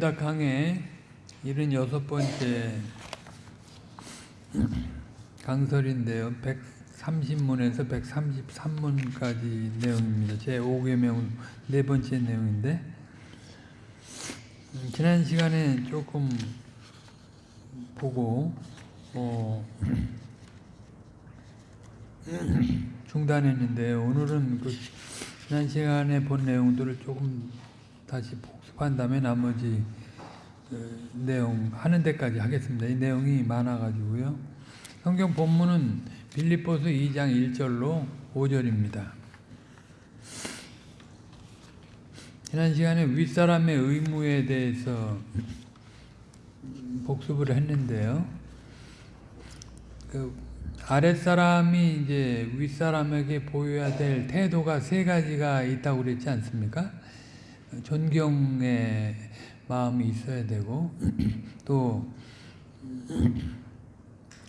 다 강의 76번째 강설인데요. 130문에서 133문까지 내용입니다. 제 5개명 네 번째 내용인데 음, 지난 시간에 조금 보고 어, 중단했는데 오늘은 그 지난 시간에 본 내용들을 조금 다시 복 습한 다음에 나머지 그 내용 하는 데까지 하겠습니다. 이 내용이 많아가지고요. 성경 본문은 빌립보서 2장 1절로 5절입니다. 지난 시간에 윗사람의 의무에 대해서 복습을 했는데요. 그 아랫사람이 이제 윗사람에게 보여야 될 태도가 세 가지가 있다고 그랬지 않습니까? 존경의 마음이 있어야 되고 또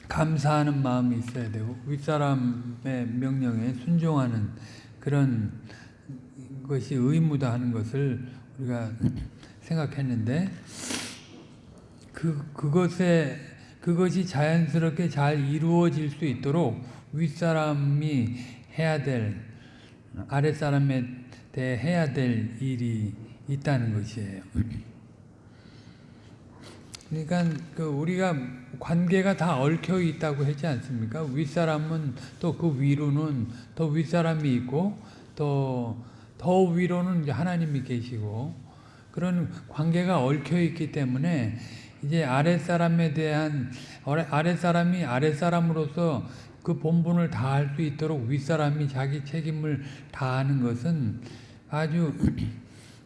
감사하는 마음이 있어야 되고 윗사람의 명령에 순종하는 그런 것이 의무다 하는 것을 우리가 생각했는데 그 그것에 그것이 자연스럽게 잘 이루어질 수 있도록 윗사람이 해야 될 아랫사람에 대해 해야 될 일이 있다는 것이에요. 그러니까 그 우리가 관계가 다 얽혀 있다고 하지 않습니까? 윗사람은 또 그 위로는 또 윗사람이 있고 또 더 위로는 하나님이 계시고 그런 관계가 얽혀 있기 때문에 이제 아랫사람에 대한 아랫사람이 아랫사람으로서 그 본분을 다할 수 있도록 윗사람이 자기 책임을 다하는 것은 아주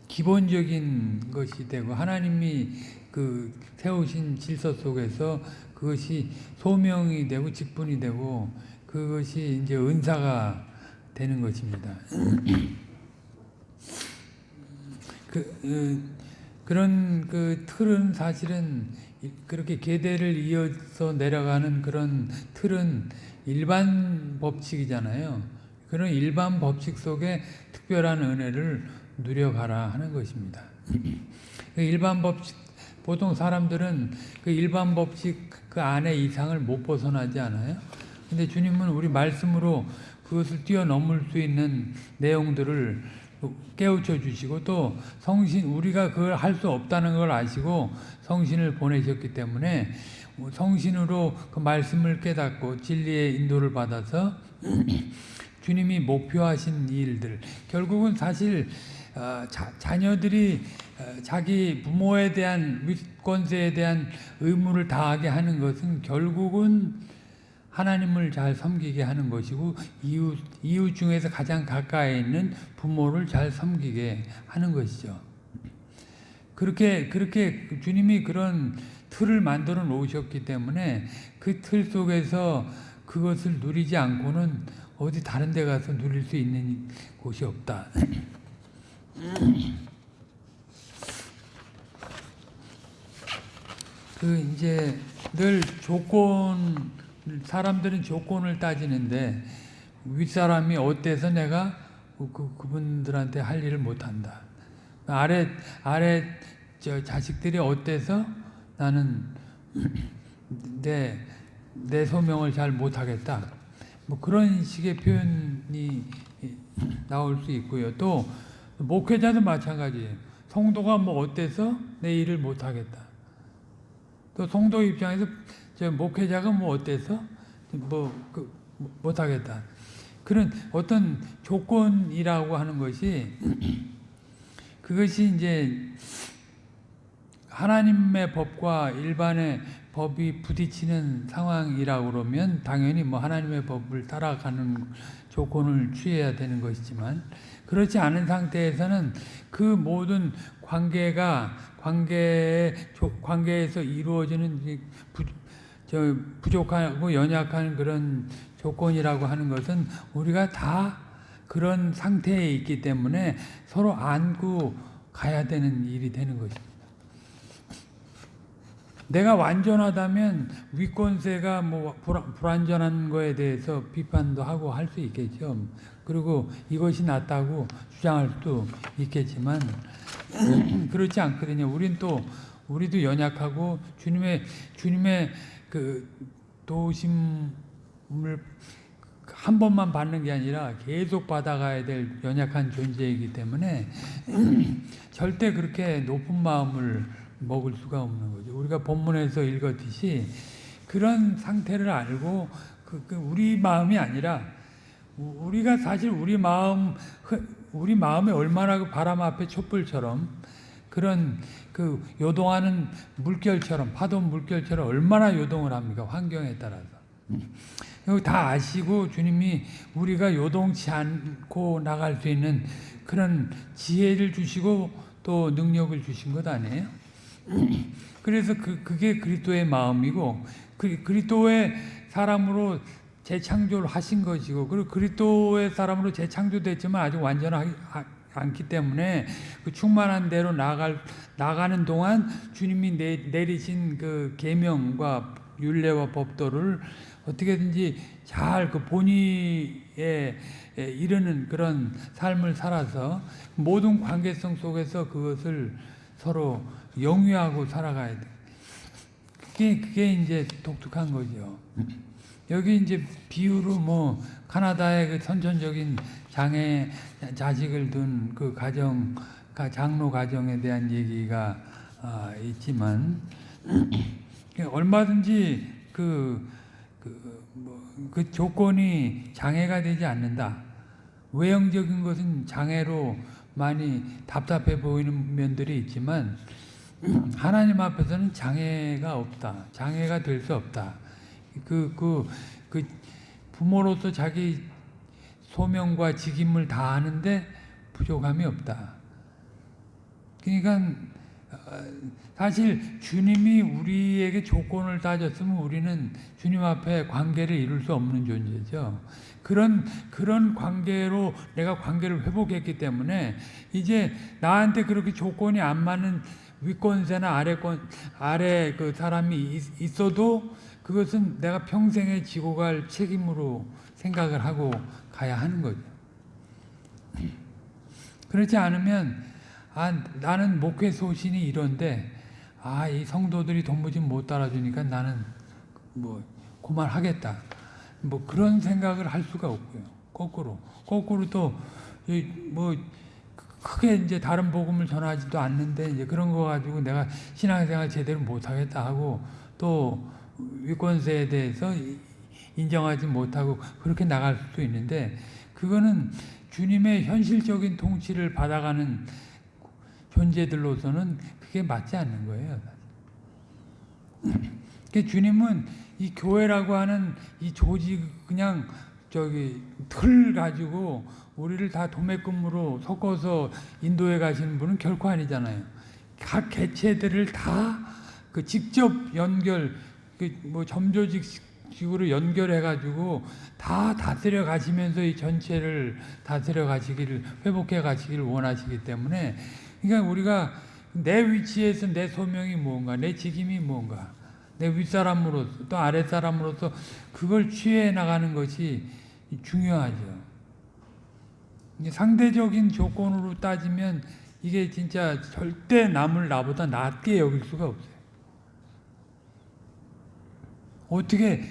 기본적인 것이 되고 하나님이 그 세우신 질서 속에서 그것이 소명이 되고 직분이 되고 그것이 이제 은사가 되는 것입니다. 그, 어, 그런 그 틀은 사실은 그렇게 계대를 이어서 내려가는 그런 틀은 일반 법칙이잖아요. 그런 일반 법칙 속에 특별한 은혜를 누려가라 하는 것입니다. 그 일반 법칙, 보통 사람들은 그 일반 법칙 그 안에 이상을 못 벗어나지 않아요? 근데 주님은 우리 말씀으로 그것을 뛰어넘을 수 있는 내용들을 깨우쳐 주시고 또 성신 우리가 그걸 할 수 없다는 걸 아시고 성신을 보내셨기 때문에 성신으로 그 말씀을 깨닫고 진리의 인도를 받아서 주님이 목표하신 일들 결국은 사실 어, 자, 자녀들이 어, 자기 부모에 대한 윗권세에 대한 의무를 다하게 하는 것은 결국은 하나님을 잘 섬기게 하는 것이고 이웃, 이웃 중에서 가장 가까이 있는 부모를 잘 섬기게 하는 것이죠. 그렇게 그렇게 주님이 그런 틀을 만들어 놓으셨기 때문에 그 틀 속에서 그것을 누리지 않고는 어디 다른 데 가서 누릴 수 있는 곳이 없다. 그 이제 늘 조건 사람들은 조건을 따지는데 윗사람이 어때서 내가 그, 그분들한테 할 일을 못한다. 아래 아래 저 자식들이 어때서 나는 내, 내 소명을 잘 못하겠다. 뭐 그런 식의 표현이 나올 수 있고요. 또 목회자도 마찬가지예요. 성도가 뭐 어때서 내 일을 못하겠다. 또 성도 입장에서 저 목회자가 뭐 어때서 뭐 그 못하겠다. 그런 어떤 조건이라고 하는 것이 그것이 이제 하나님의 법과 일반의 법이 부딪히는 상황이라고 그러면 당연히 뭐 하나님의 법을 따라가는 조건을 취해야 되는 것이지만 그렇지 않은 상태에서는 그 모든 관계가 관계 관계에서 이루어지는 부, 저 부족하고 연약한 그런 조건이라고 하는 것은 우리가 다 그런 상태에 있기 때문에 서로 안고 가야 되는 일이 되는 것입니다. 내가 완전하다면 위권세가 뭐 불- 불완전한 거에 대해서 비판도 하고 할 수 있겠죠. 그리고 이것이 낫다고 주장할 수도 있겠지만 그렇지 않거든요. 우린 또 우리도 연약하고 주님의 주님의 그 도심을 한 번만 받는 게 아니라 계속 받아가야 될 연약한 존재이기 때문에 절대 그렇게 높은 마음을 먹을 수가 없는 거죠. 우리가 본문에서 읽었듯이 그런 상태를 알고 그, 그 우리 마음이 아니라 우- 우리가 사실 우리 마음 흐- 우리 마음이 얼마나 그 바람 앞에 촛불처럼 그런 그 요동하는 물결처럼 파도 물결처럼 얼마나 요동을 합니까 환경에 따라서 이거 다 아시고 주님이 우리가 요동치 않고 나갈 수 있는 그런 지혜를 주시고 또 능력을 주신 것 아니에요? 그래서 그, 그게 그리스도의 마음이고 그, 그리스도의 사람으로 재창조를 하신 것이고 그리고 그리스도의 사람으로 재창조됐지만 아직 완전하지 않기 때문에 그 충만한 대로 나갈 나가는 동안 주님이 내, 내리신 그 계명과 율례와 법도를 어떻게든지 잘 그 본의에 이르는 그런 삶을 살아서 모든 관계성 속에서 그것을 서로 영위하고 살아가야 돼. 그게 그게 이제 독특한 거죠. 여기 이제 비유로 뭐 카나다의 그 선천적인 장애 자식을 둔 그 가정 가- 장로 가정에 대한 얘기가 아, 있지만 얼마든지 그, 그, 뭐, 그 조건이 장애가 되지 않는다. 외형적인 것은 장애로 많이 답답해 보이는 면들이 있지만 하나님 앞에서는 장애가 없다. 장애가 될 수 없다. 그, 그, 그 부모로서 자기 소명과 직임을 다하는데 부족함이 없다. 그러니까 어, 사실 주님이 우리에게 조건을 따졌으면 우리는 주님 앞에 관계를 이룰 수 없는 존재죠. 그런 그런 관계로 내가 관계를 회복했기 때문에 이제 나한테 그렇게 조건이 안 맞는 위권세나 아래권 아래 그 사람이 있- 있어도 그것은 내가 평생에 지고 갈 책임으로 생각을 하고 가야 하는 거죠. 그렇지 않으면 아 나는 목회 소신이 이런데 아 이 성도들이 도무지 못 따라주니까 나는 뭐 그만하겠다. 뭐 그런 생각을 할 수가 없고요. 거꾸로 거꾸로 또뭐 크게 이제 다른 복음을 전하지도 않는데 이제 그런 거 가지고 내가 신앙생활 제대로 못 하겠다 하고 또 위권세에 대해서 인정하지 못하고 그렇게 나갈 수도 있는데 그거는 주님의 현실적인 통치를 받아가는 존재들로서는 그게 맞지 않는 거예요. 그 주님은 이 교회라고 하는 이 조직 그냥 저기 틀 가지고 우리를 다 도매금으로 섞어서 인도에 가시는 분은 결코 아니잖아요. 각 개체들을 다 그 직접 연결 그 뭐 점조직식으로 연결해 가지고 다 다스려 가시면서 이 전체를 다스려 가시기를 회복해 가시기를 원하시기 때문에 그러니까 우리가 내 위치에서 내 소명이 무언가 내 직임이 무언가 내 윗사람으로서 또 아랫사람으로서 그걸 취해 나가는 것이 중요하죠. 상대적인 조건으로 따지면 이게 진짜 절대 남을 나보다 낫게 여길 수가 없어요. 어떻게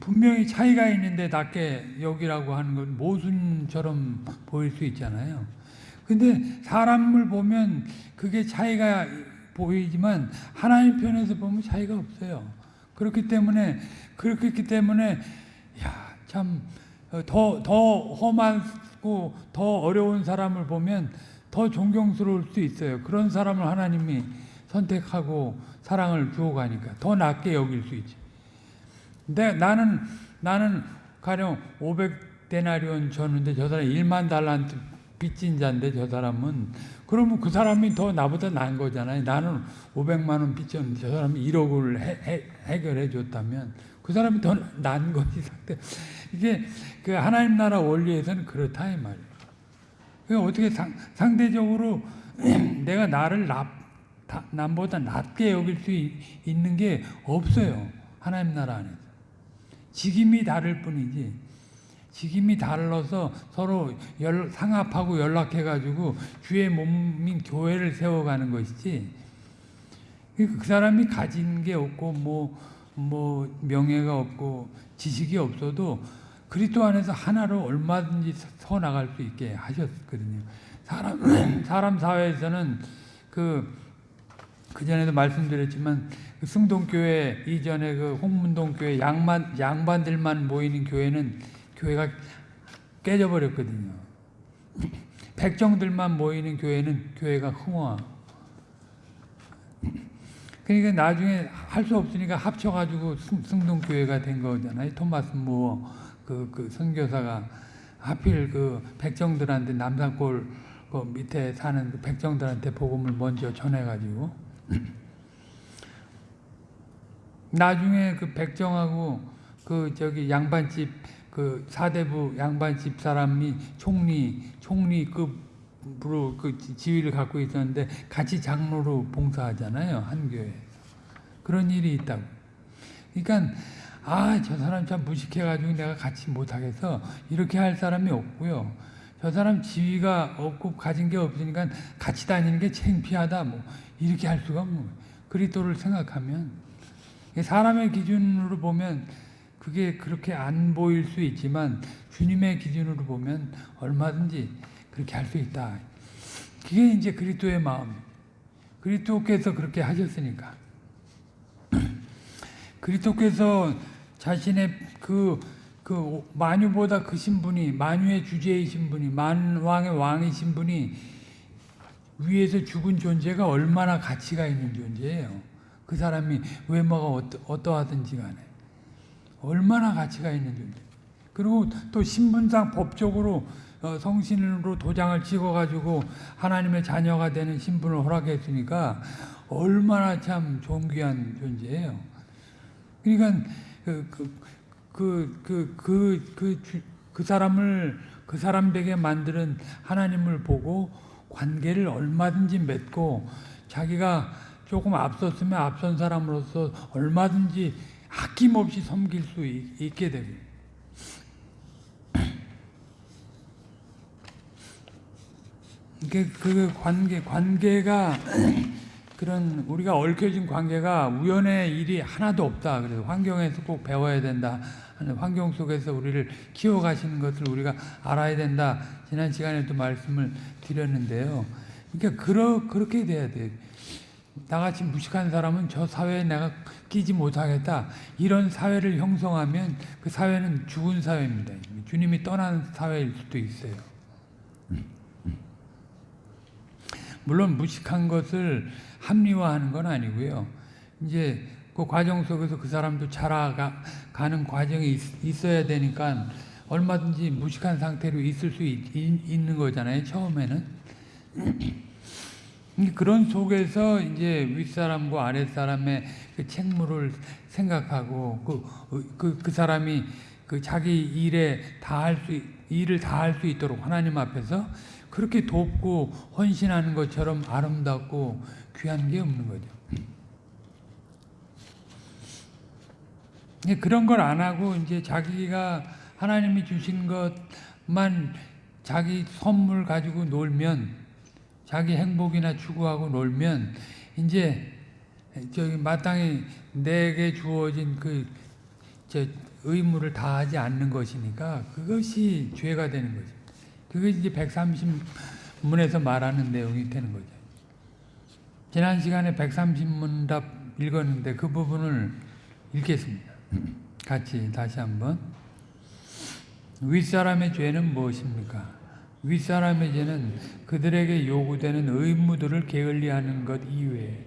분명히 차이가 있는데 낮게 여기라고 하는 건 모순처럼 보일 수 있잖아요. 근데 사람을 보면 그게 차이가 보이지만 하나님 편에서 보면 차이가 없어요. 그렇기 때문에 그렇기 때문에 야 참 더더 더 험하고 더 어려운 사람을 보면 더 존경스러울 수 있어요. 그런 사람을 하나님이 선택하고 사랑을 주어가니까 더 낫게 여길 수 있지. 근데 나는 나는 가령 500데나리온 줬는데 저 사람 1만 달란트 빚진 자인데 저 사람은 그러면 그 사람이 더 나보다 나은 거잖아요. 나는 500만 원 빚졌는데 저 사람이 1억을 해, 해, 해결해 줬다면 그 사람이 더 나은 거지 상대. 이게 그 하나님 나라 원리에서는 그렇다 이 말이에요. 그 어떻게 상, 상대적으로 내가 나를 나, 다- 남보다 낮게 여길 수 있- 있는 게 없어요. 하나님 나라 안에서. 직임이 다를 뿐이지. 직임이 달라서 서로 연- 상합하고 연락해가지고 주의 몸인 교회를 세워가는 것이지. 그그 사람이 가진 게 없고 뭐, 뭐 명예가 없고 지식이 없어도 그리스도 안에서 하나로 얼마든지 서 나갈 수 있게 하셨거든요. 사람 사람 사회에서는 그 그전에도 말씀드렸지만 그 승동교회 이전에 그 홍문동 교회 양반 양반들만 모이는 교회는 교회가 깨져 버렸거든요. 백정들만 모이는 교회는 교회가 흥화. 그러니까 나중에 할 수 없으니까 합쳐가지고 승- 승동교회가 된 거잖아요. 토마스 무어 그, 그 선교사가 하필 그 백정들한테 남산골 그 밑에 사는 그 백정들한테 복음을 먼저 전해가지고 나중에 그 백정하고 그 저기 양반집 그 사대부 양반집 사람이 총리 총리급 으로 그 지- 지위를 갖고 있었는데 같이 장로로 봉사하잖아요 한 교회 그런 일이 있다고. 그러니까 아 저 사람 참 무식해가지고 내가 같이 못하겠어. 이렇게 할 사람이 없고요. 저 사람 지위가 없고 가진 게 없으니까 같이 다니는 게 창피하다 뭐. 이렇게 할 수가 뭐 그리스도를 생각하면. 사람의 기준으로 보면 그게 그렇게 안 보일 수 있지만 주님의 기준으로 보면 얼마든지 그렇게 할 수 있다. 그게 이제 그리스도의 마음. 그리스도께서 그렇게 하셨으니까. 그리스도께서 자신의 그, 그 만유보다 크신 분이 만유의 주제이신 분이 만왕의 왕이신 분이 위에서 죽은 존재가 얼마나 가치가 있는 존재예요. 그 사람이 외모가 어떠, 어떠하든지 간에 얼마나 가치가 있는 존재. 그리고 또 신분상 법적으로 어, 성신으로 도장을 찍어가지고 하나님의 자녀가 되는 신분을 허락했으니까 얼마나 참 존귀한 존재예요. 그러니까 그, 그, 그, 그, 그, 그, 주- 그 사람을 그 사람 되게 만드는 하나님을 보고 관계를 얼마든지 맺고 자기가 조금 앞섰으면 앞선 사람으로서 얼마든지 아낌없이 섬길 수 있- 있게 되고 그 관계 관계가 그런 우리가 얽혀진 관계가 우연의 일이 하나도 없다. 그래서 환경에서 꼭 배워야 된다. 환경 속에서 우리를 키워가시는 것을 우리가 알아야 된다. 지난 시간에도 말씀을 드렸는데요. 그러니까 그러, 그렇게 돼야 돼. 나같이 무식한 사람은 저 사회에 내가 끼지 못하겠다. 이런 사회를 형성하면 그 사회는 죽은 사회입니다. 주님이 떠난 사회일 수도 있어요. 물론 무식한 것을 합리화하는 건 아니고요. 이제 그 과정 속에서 그 사람도 자라가는 과정이 있, 어야 되니까 얼마든지 무식한 상태로 있을 수 있, 있는 거잖아요. 처음에는. 그런 속에서 이제 윗사람과 아랫사람의 그 책무를 생각하고 그, 그, 그 사람이 그 자기 일에 다 할 수, 일을 다 할 수 있도록 하나님 앞에서 그렇게 돕고 헌신하는 것처럼 아름답고 귀한 게 없는 거죠. 그런 걸 안 하고 이제 자기가 하나님이 주신 것만 자기 선물 가지고 놀면 자기 행복이나 추구하고 놀면 이제 저기 마땅히 내게 주어진 그저 의무를 다하지 않는 것이니까 그것이 죄가 되는 거죠. 그것이 이제 130문에서 말하는 내용이 되는 거죠. 지난 시간에 130문답 읽었는데 그 부분을 읽겠습니다. 같이 다시 한번. 윗사람의 죄는 무엇입니까? 윗사람의 죄는 그들에게 요구되는 의무들을 게을리하는 것 이외에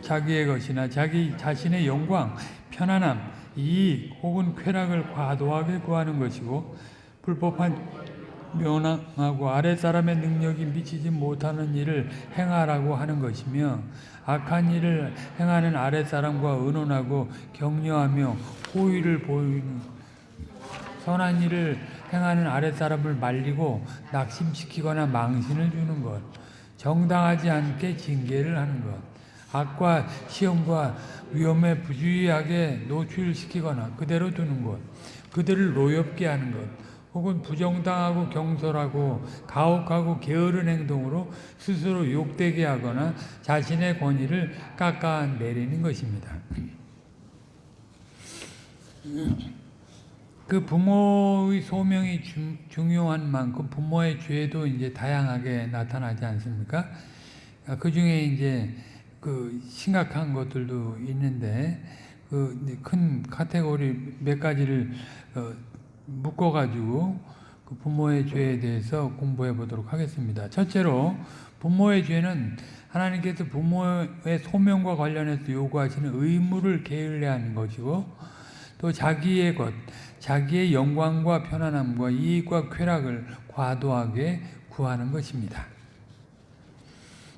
자기의 것이나 자기 자신의 영광, 편안함, 이익 혹은 쾌락을 과도하게 구하는 것이고 불법한 면항하고 아랫사람의 능력이 미치지 못하는 일을 행하라고 하는 것이며 악한 일을 행하는 아랫사람과 의논하고 격려하며 호의를 보이는 선한 일을 행하는 아랫사람을 말리고 낙심시키거나 망신을 주는 것 정당하지 않게 징계를 하는 것, 악과 시험과 위험에 부주의하게 노출시키거나 그대로 두는 것, 그들을 노엽게 하는 것, 혹은 부정당하고 경솔하고 가혹하고 게으른 행동으로 스스로 욕되게 하거나 자신의 권위를 깎아내리는 것입니다. 그 부모의 소명이 중, 중요한 만큼 부모의 죄도 이제 다양하게 나타나지 않습니까? 그 중에 이제 그 심각한 것들도 있는데 그 큰 카테고리 몇 가지를 어 묶어가지고 그 부모의 죄에 대해서 공부해 보도록 하겠습니다. 첫째로 부모의 죄는 하나님께서 부모의 소명과 관련해서 요구하시는 의무를 게을리하는 것이고 또 자기의 것, 자기의 영광과 편안함과 이익과 쾌락을 과도하게 구하는 것입니다.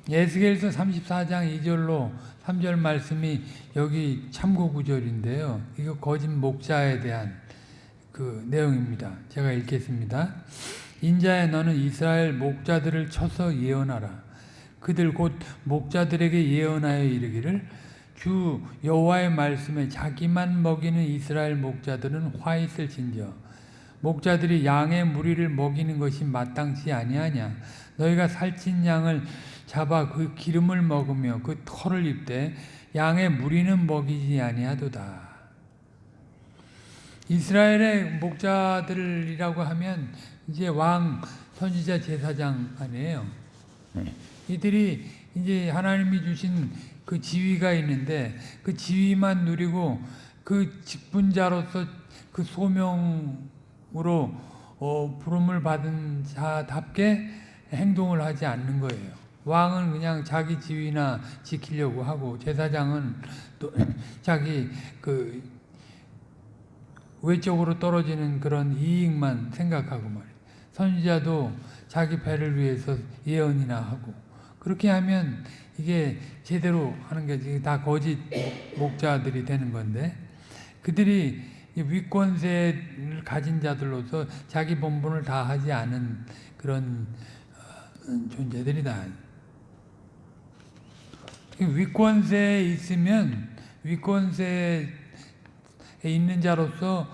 예스겔서 34장 2절로 3절 말씀이 여기 참고 구절인데요. 이거 거짓 목자에 대한 그 내용입니다. 제가 읽겠습니다. 인자야 너는 이스라엘 목자들을 쳐서 예언하라. 그들 곧 목자들에게 예언하여 이르기를 주 여호와의 말씀에 자기만 먹이는 이스라엘 목자들은 화 있을진저 목자들이 양의 무리를 먹이는 것이 마땅치 아니하냐 너희가 살찐 양을 잡아 그 기름을 먹으며 그 털을 입되 양의 무리는 먹이지 아니하도다. 이스라엘의 목자들이라고 하면 이제 왕 선지자 제사장 아니에요. 이들이 이제 하나님이 주신 그 지위가 있는데 그 지위만 누리고 그 직분자로서 그 소명으로 어, 부름을 받은 자답게 행동을 하지 않는 거예요. 왕은 그냥 자기 지위나 지키려고 하고 제사장은 또 자기 그 외적으로 떨어지는 그런 이익만 생각하고 말이에요. 선지자도 자기 배를 위해서 예언이나 하고 그렇게 하면 이게 제대로 하는 게 다 거짓 목자들이 되는 건데 그들이 위권세를 가진 자들로서 자기 본분을 다 하지 않은 그런 어, 존재들이다. 위권세에 있으면 위권세에 있는 자로서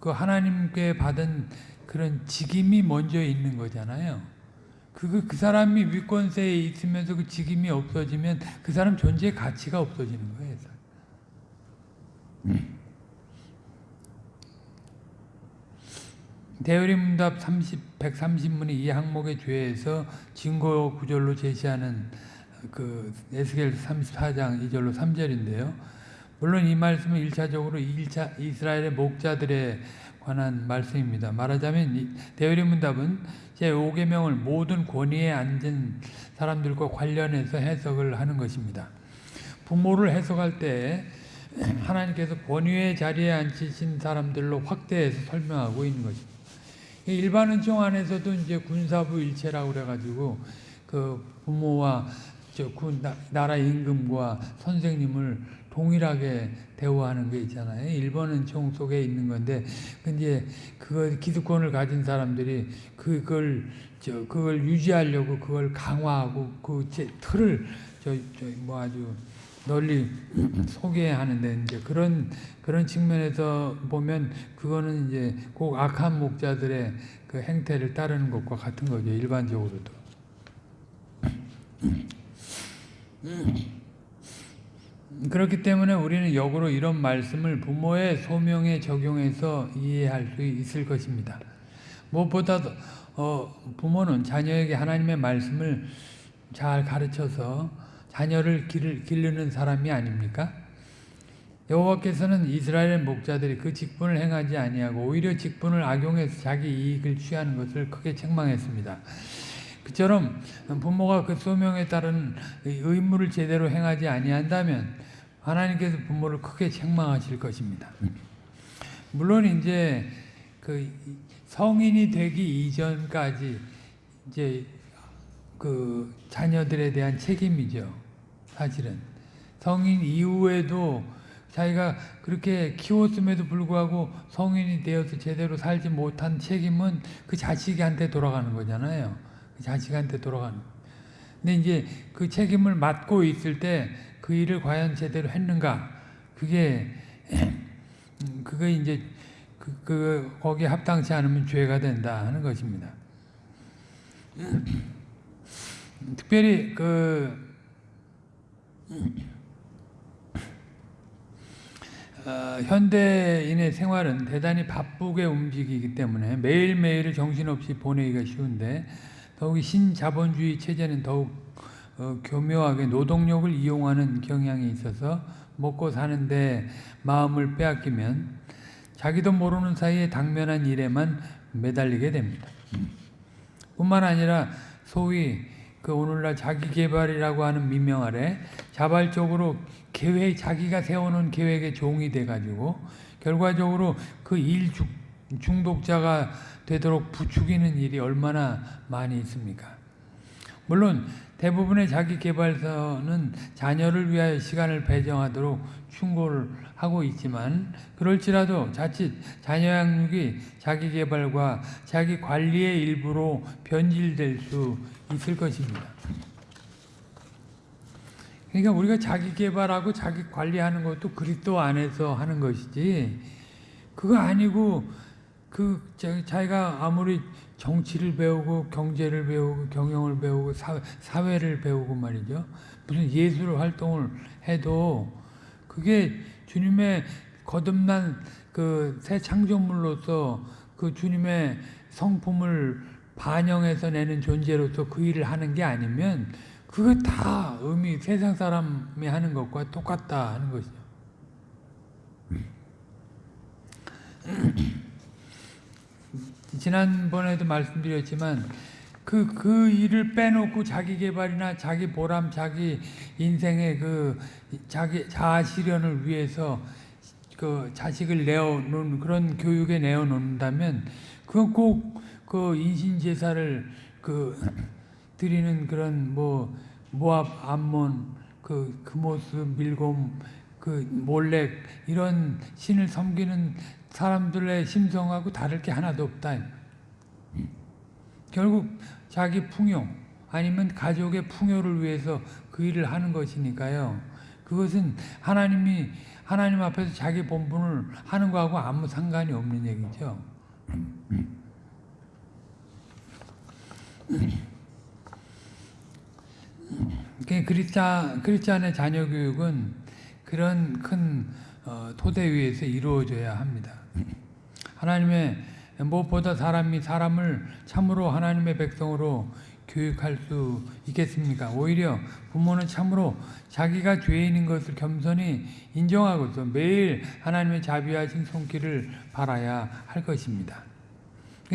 그 하나님께 받은 그런 직임이 먼저 있는 거잖아요. 그, 그 사람이 위권세에 있으면서 그 직임이 없어지면 그 사람 존재의 가치가 없어지는 거예요. 대열의 문답 30, 130문이 이 항목의 죄에서 증거 구절로 제시하는 그 에스겔 34장 2절로 3절인데요. 물론 이 말씀은 1차적으로 1차 이스라엘의 목자들에 관한 말씀입니다. 말하자면 대열의 문답은 제5계명을 모든 권위에 앉은 사람들과 관련해서 해석을 하는 것입니다. 부모를 해석할 때 하나님께서 권위의 자리에 앉히신 사람들로 확대해서 설명하고 있는 것입니다. 일반 은총 안에서도 이제 군사부 일체라고 그래가지고 그 부모와 저그 나라 임금과 선생님을 동일하게 대우하는 게 있잖아요. 일본은 총 속에 있는 건데, 근데 그거 기득권을 가진 사람들이 그걸 저 그걸 유지하려고 그걸 강화하고 그 틀을 저 저 뭐 아주 널리 소개하는데 이제 그런 그런 측면에서 보면 그거는 이제 꼭 악한 목자들의 그 행태를 따르는 것과 같은 거죠 일반적으로도. 그렇기 때문에 우리는 역으로 이런 말씀을 부모의 소명에 적용해서 이해할 수 있을 것입니다. 무엇보다도 어, 부모는 자녀에게 하나님의 말씀을 잘 가르쳐서 자녀를 길, 기르는 사람이 아닙니까? 여호와께서는 이스라엘 목자들이 그 직분을 행하지 아니하고 오히려 직분을 악용해서 자기 이익을 취하는 것을 크게 책망했습니다. 그처럼 부모가 그 소명에 따른 의무를 제대로 행하지 아니한다면 하나님께서 부모를 크게 책망하실 것입니다. 물론 이제 그 성인이 되기 이전까지 이제 그 자녀들에 대한 책임이죠. 사실은 성인 이후에도 자기가 그렇게 키웠음에도 불구하고 성인이 되어서 제대로 살지 못한 책임은 그 자식한테 돌아가는 거잖아요. 그 자식한테 돌아가는 근데 이제 그 책임을 맡고 있을 때 그 일을 과연 제대로 했는가? 그게 음, 그거 이제 그, 그 거기에 합당치 않으면 죄가 된다 하는 것입니다. 특별히 그 어, 현대인의 생활은 대단히 바쁘게 움직이기 때문에 매일매일을 정신없이 보내기가 쉬운데 더욱이 신자본주의 체제는 더욱 어, 교묘하게 노동력을 이용하는 경향이 있어서 먹고 사는데 마음을 빼앗기면 자기도 모르는 사이에 당면한 일에만 매달리게 됩니다. 뿐만 아니라 소위 그 오늘날 자기 개발이라고 하는 민명 아래 자발적으로 계획 자기가 세워놓은 계획의 종이 돼가지고 결과적으로 그 일 중독자가 되도록 부추기는 일이 얼마나 많이 있습니까? 물론 대부분의 자기 개발서는 자녀를 위하여 시간을 배정하도록 충고를 하고 있지만 그럴지라도 자칫 자녀 양육이 자기 개발과 자기 관리의 일부로 변질될 수 있을 것입니다. 그러니까 우리가 자기 개발하고 자기 관리하는 것도 그리스도 안에서 하는 것이지 그거 아니고 그 자기가 아무리 정치를 배우고 경제를 배우고 경영을 배우고 사회, 를 배우고 말이죠. 무슨 예술 활동을 해도 그게 주님의 거듭난 그 새 창조물로서 그 주님의 성품을 반영해서 내는 존재로서 그 일을 하는 게 아니면 그거 다 의미 세상 사람이 하는 것과 똑같다 하는 것이죠. 지난번에도 말씀드렸지만 그, 그 일을 빼놓고 자기 개발이나 자기 보람, 자기 인생의 그 자기 자아 실현을 위해서 그 자식을 내어놓는 그런 교육에 내어놓는다면 그건 꼭 그 인신 제사를 그 드리는 그런 뭐 모압 암몬 그 그모스 밀곰 그 몰렉 이런 신을 섬기는 사람들의 심성하고 다를 게 하나도 없다. 결국 자기 풍요 아니면 가족의 풍요를 위해서 그 일을 하는 것이니까요. 그것은 하나님이 하나님 앞에서 자기 본분을 하는 거하고 아무 상관이 없는 얘기죠. 그리스찬, 그리스찬의 자녀 교육은 그런 큰 어, 토대 위에서 이루어져야 합니다. 하나님의 무엇보다 사람이 사람을 참으로 하나님의 백성으로 교육할 수 있겠습니까? 오히려 부모는 참으로 자기가 죄인인 것을 겸손히 인정하고서 매일 하나님의 자비하신 손길을 바라야 할 것입니다.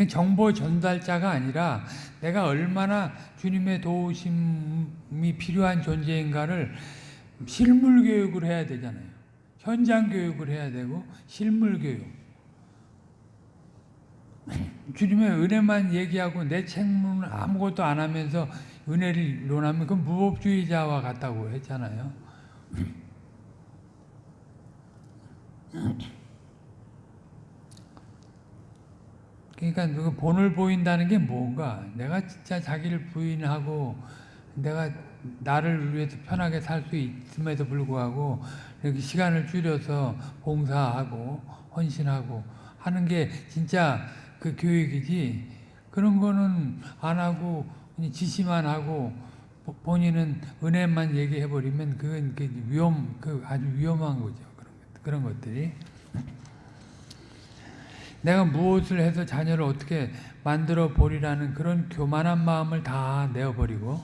정보 전달자가 아니라 내가 얼마나 주님의 도우심이 필요한 존재인가를 실물 교육을 해야 되잖아요. 현장 교육을 해야 되고 실물 교육. 주님의 은혜만 얘기하고 내 책문을 아무것도 안 하면서 은혜를 논하면 그 무법주의자와 같다고 했잖아요. 그러니까 그 본을 보인다는 게 뭔가 내가 진짜 자기를 부인하고 내가 나를 위해서 편하게 살 수 있음에도 불구하고 이렇게 시간을 줄여서 봉사하고 헌신하고 하는 게 진짜 그 교육이지. 그런 거는 안 하고 지시만 하고 본인은 은혜만 얘기해 버리면 그건 그 위험 그 아주 위험한 거죠. 그런 그런 것들이. 내가 무엇을 해서 자녀를 어떻게 만들어 보리라는 그런 교만한 마음을 다 내어버리고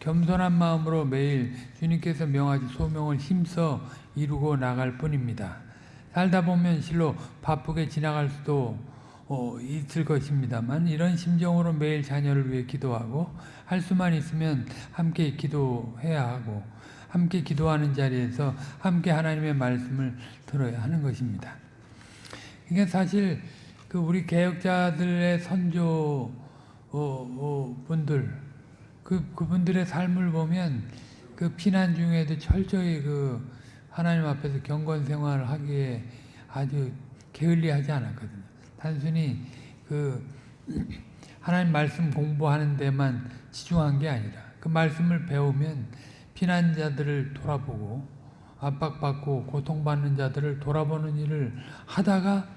겸손한 마음으로 매일 주님께서 명하신 소명을 힘써 이루고 나갈 뿐입니다. 살다 보면 실로 바쁘게 지나갈 수도 어, 있을 것입니다만 이런 심정으로 매일 자녀를 위해 기도하고 할 수만 있으면 함께 기도해야 하고 함께 기도하는 자리에서 함께 하나님의 말씀을 들어야 하는 것입니다. 이게 사실 그 우리 개혁자들의 선조 어, 어, 분들 그 그분들의 삶을 보면 그 피난 중에도 철저히 그 하나님 앞에서 경건 생활을 하기에 아주 게을리하지 않았거든요. 단순히 그 하나님 말씀 공부하는 데만 치중한 게 아니라 그그 말씀을 배우면 피난자들을 돌아보고 압박받고 고통받는 자들을 돌아보는 일을 하다가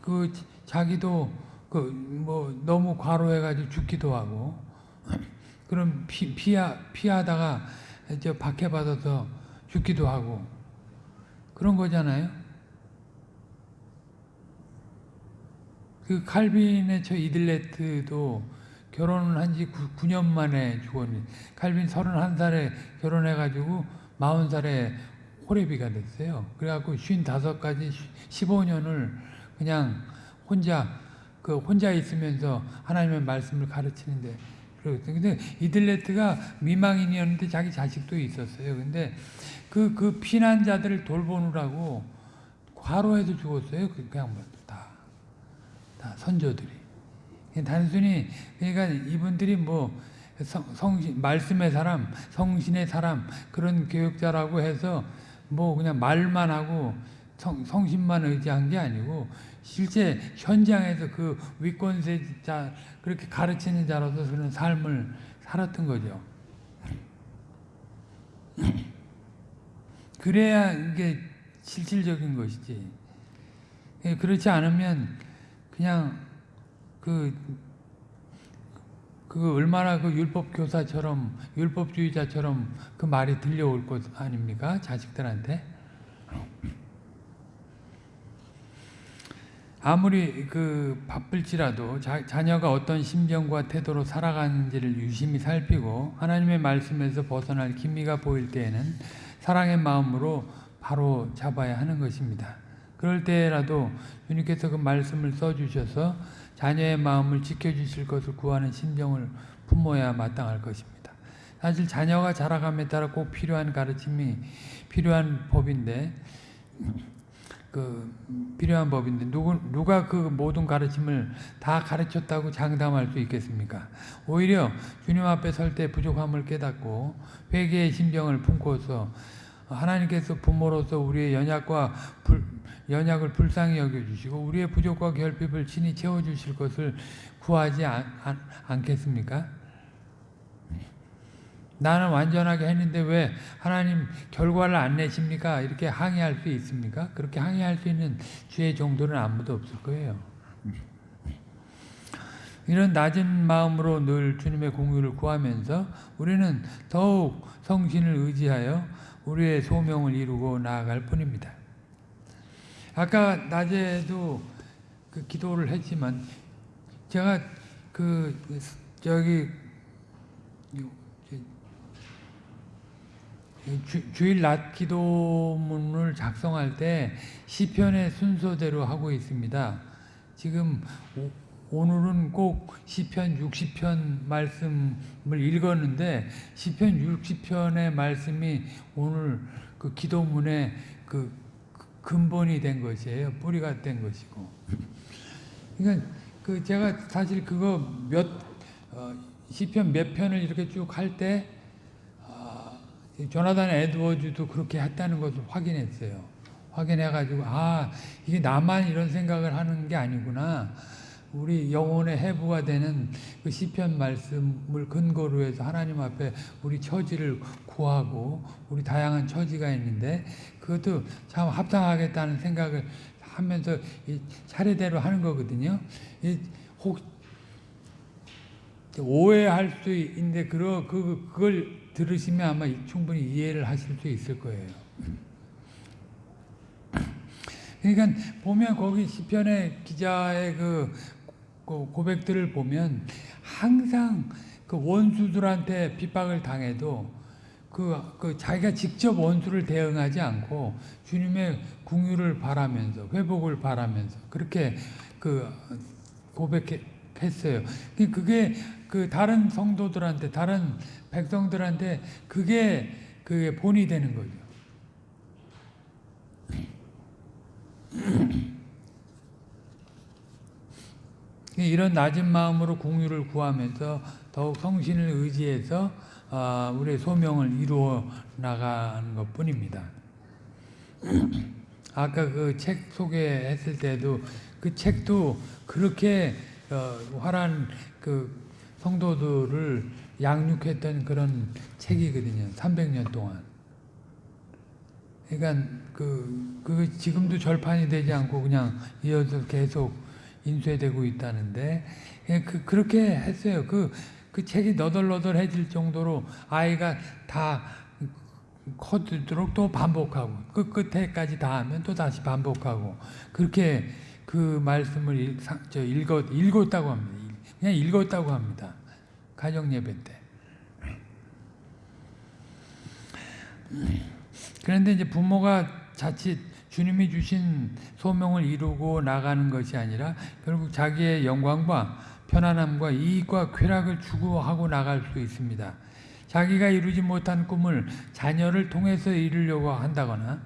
그 자기도 그 뭐 너무 과로해가지고 죽기도 하고 그럼 피, 피하, 피하다가 저 박해받아서 죽기도 하고 그런 거잖아요. 그 칼빈의 저 이들레트도 결혼을 한 지 9년 만에 죽었는데 칼빈 31살에 결혼해가지고 40살에 호레비가 됐어요. 그래갖고 55까지 15년을 그냥 혼자 그 혼자 있으면서 하나님의 말씀을 가르치는데 그랬어요. 근데 이들레트가 미망인이었는데 자기 자식도 있었어요. 근데 그, 그 피난자들을 돌보느라고 과로해서 죽었어요. 그, 그. 다 선조들이. 단순히, 그러니까 이분들이 뭐, 성, 성신, 말씀의 사람, 성신의 사람, 그런 교육자라고 해서 뭐 그냥 말만 하고 성, 성신만 의지한 게 아니고 실제 현장에서 그 위권세자, 그렇게 가르치는 자로서 그런 삶을 살았던 거죠. 그래야 이게 실질적인 것이지. 예, 그렇지 않으면 그냥 그, 그 얼마나 그 율법 교사처럼 율법주의자처럼 그 말이 들려올 것 아닙니까? 자식들한테. 아무리 그 바쁠지라도 자, 자녀가 어떤 심정과 태도로 살아가는지를 유심히 살피고 하나님의 말씀에서 벗어날 기미가 보일 때에는 사랑의 마음으로 바로 잡아야 하는 것입니다. 그럴 때라도 주님께서 그 말씀을 써주셔서 자녀의 마음을 지켜주실 것을 구하는 심정을 품어야 마땅할 것입니다. 사실 자녀가 자라감에 따라 꼭 필요한 가르침이 필요한 법인데 그 필요한 법인데 누구 누가 그 모든 가르침을 다 가르쳤다고 장담할 수 있겠습니까? 오히려 주님 앞에 설 때 부족함을 깨닫고 회개의 심정을 품고서 하나님께서 부모로서 우리의 연약과 불, 연약을 불쌍히 여겨주시고 우리의 부족과 결핍을 친히 채워주실 것을 구하지 않, 않, 않겠습니까? 나는 완전하게 했는데 왜 하나님 결과를 안 내십니까? 이렇게 항의할 수 있습니까? 그렇게 항의할 수 있는 주의 정도는 아무도 없을 거예요. 이런 낮은 마음으로 늘 주님의 공유를 구하면서 우리는 더욱 성신을 의지하여 우리의 소명을 이루고 나아갈 뿐입니다. 아까 낮에도 그 기도를 했지만 제가 그 저기 주, 일낮 기도문을 작성할 때 시편의 순서대로 하고 있습니다. 지금 오, 늘은 꼭 시편 60편 말씀을 읽었는데 시편 60편의 말씀이 오늘 그 기도문의 그 근본이 된 것이에요. 뿌리가 된 것이고. 그러니까 그 제가 사실 그거 몇 어, 시편 몇 편을 이렇게 쭉 할때 조나단 에드워즈도 그렇게 했다는 것을 확인했어요. 확인해가지고 아 이게 나만 이런 생각을 하는 게 아니구나. 우리 영혼의 해부가 되는 그 시편 말씀을 근거로 해서 하나님 앞에 우리 처지를 구하고 우리 다양한 처지가 있는데 그것도 참 합당하겠다는 생각을 하면서 차례대로 하는 거거든요. 혹 오해할 수 있는데 그 그걸 들으시면 아마 충분히 이해를 하실 수 있을 거예요. 그러니까 보면 거기 시편의 기자의 그 고백들을 보면 항상 그 원수들한테 핍박을 당해도 그, 그 자기가 직접 원수를 대응하지 않고 주님의 궁유를 바라면서 회복을 바라면서 그렇게 그 고백했어요. 그게 그 다른 성도들한테 다른 백성들한테 그게 그게 본이 되는 거죠. 이런 낮은 마음으로 공유를 구하면서 더욱 성신을 의지해서 아, 우리의 소명을 이루어 나가는 것 뿐입니다. 아까 그 책 소개했을 때도 그 책도 그렇게 어, 화란 그 성도들을 양육했던 그런 책이거든요. 300년 동안. 그러니까 그, 그 지금도 절판이 되지 않고 그냥 이어서 계속 인쇄되고 있다는데 예, 그, 그렇게 했어요. 그, 그 책이 너덜너덜해질 정도로 아이가 다 커지도록 또 반복하고 그 끝에까지 다 하면 또 다시 반복하고 그렇게 그 말씀을 읽, 사- 저 읽었, 읽었다고 합니다. 그냥 읽었다고 합니다. 가정 예배 때. 그런데 이제 부모가 자칫 주님이 주신 소명을 이루고 나가는 것이 아니라 결국 자기의 영광과 편안함과 이익과 쾌락을 추구하고 나갈 수 있습니다. 자기가 이루지 못한 꿈을 자녀를 통해서 이루려고 한다거나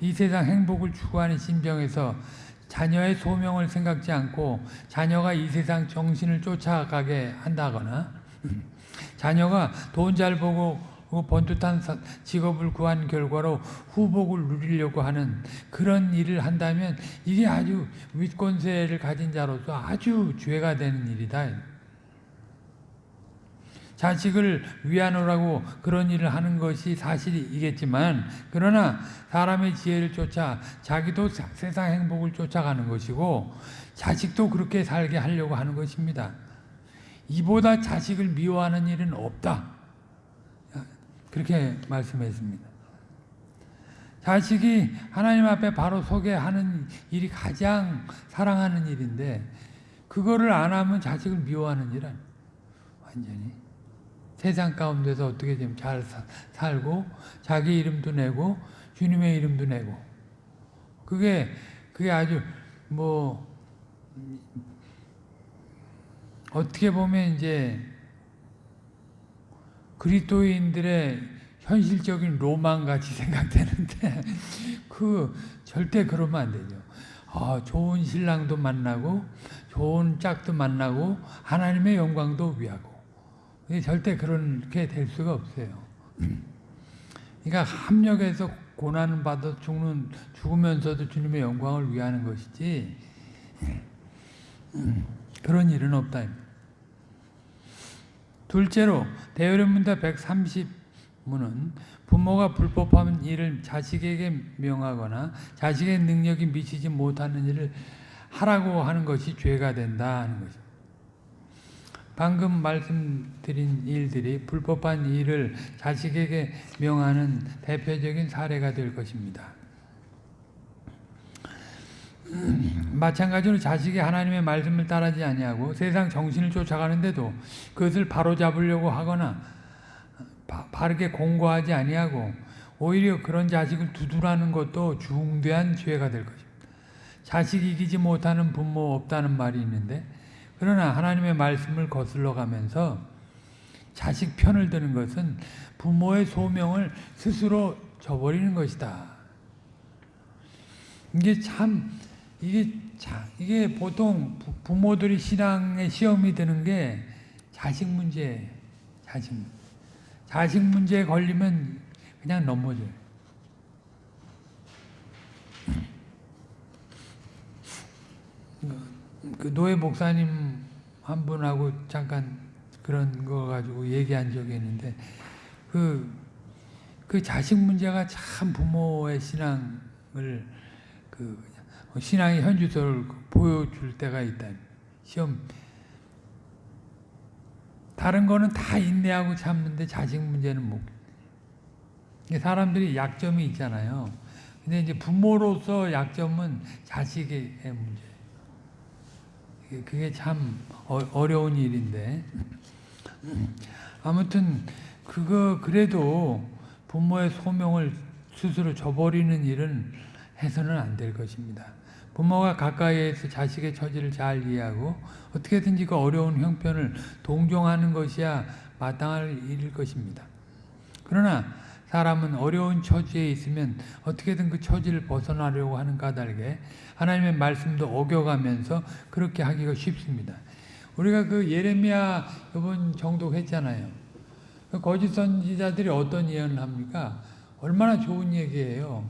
이 세상 행복을 추구하는 신병에서 자녀의 소명을 생각지 않고 자녀가 이 세상 정신을 쫓아가게 한다거나 자녀가 돈 잘 보고 번듯한 사- 직업을 구한 결과로 후복을 누리려고 하는 그런 일을 한다면 이게 아주 윗권세를 가진 자로서 아주 죄가 되는 일이다. 자식을 위하노라고 그런 일을 하는 것이 사실이겠지만 그러나 사람의 지혜를 쫓아 자기도 사- 세상 행복을 쫓아가는 것이고 자식도 그렇게 살게 하려고 하는 것입니다. 이보다 자식을 미워하는 일은 없다. 그렇게 말씀했습니다. 자식이 하나님 앞에 바로 서게 하는 일이 가장 사랑하는 일인데 그거를 안 하면 자식을 미워하는 일 아니에요. 완전히. 세상 가운데서 어떻게 좀 잘 살고 자기 이름도 내고 주님의 이름도 내고 그게 그게 아주 뭐 어떻게 보면 이제 그리스도인들의 현실적인 로망 같이 생각되는데 그 절대 그러면 안 되죠. 아, 좋은 신랑도 만나고 좋은 짝도 만나고 하나님의 영광도 위하고 절대 그렇게 될 수가 없어요. 그러니까 합력해서 고난을 받아 죽는 죽으면서도 주님의 영광을 위하는 것이지 그런 일은 없다. 둘째로 대열문답 130문은 부모가 불법한 일을 자식에게 명하거나 자식의 능력이 미치지 못하는 일을 하라고 하는 것이 죄가 된다 하는 것입니다. 방금 말씀드린 일들이 불법한 일을 자식에게 명하는 대표적인 사례가 될 것입니다. 마찬가지로 자식이 하나님의 말씀을 따르지 아니하고 세상 정신을 쫓아가는데도 그것을 바로잡으려고 하거나 바, 바르게 공고하지 아니하고 오히려 그런 자식을 두둔하는 것도 중대한 죄가 될 것입니다. 자식 이기지 못하는 부모 없다는 말이 있는데 그러나 하나님의 말씀을 거슬러 가면서 자식 편을 드는 것은 부모의 소명을 스스로 저버리는 것이다. 이게 참 이게 자, 이게 보통 부, 부모들이 신앙의 시험이 되는 게 자식 문제, 자식 자식 문제에 걸리면 그냥 넘어져요. 그 노예 목사님 한 분하고 잠깐 그런 거 가지고 얘기한 적이 있는데 그, 그 자식 문제가 참 부모의 신앙을 그 신앙의 현주소를 보여줄 때가 있다. 시험 다른 거는 다 인내하고 참는데 자식 문제는 못. 사람들이 약점이 있잖아요. 근데 이제 부모로서 약점은 자식의 문제. 그게 참 어려운 일인데 아무튼 그거 그래도 부모의 소명을 스스로 저버리는 일은 해서는 안 될 것입니다. 부모가 가까이에서 자식의 처지를 잘 이해하고 어떻게든지 그 어려운 형편을 동정하는 것이야 마땅할 일일 것입니다. 그러나 사람은 어려운 처지에 있으면 어떻게든 그 처지를 벗어나려고 하는 까닭에 하나님의 말씀도 어겨가면서 그렇게 하기가 쉽습니다. 우리가 그 예레미야 이번 정독했잖아요. 그 거짓 선지자들이 어떤 예언을 합니까? 얼마나 좋은 얘기예요.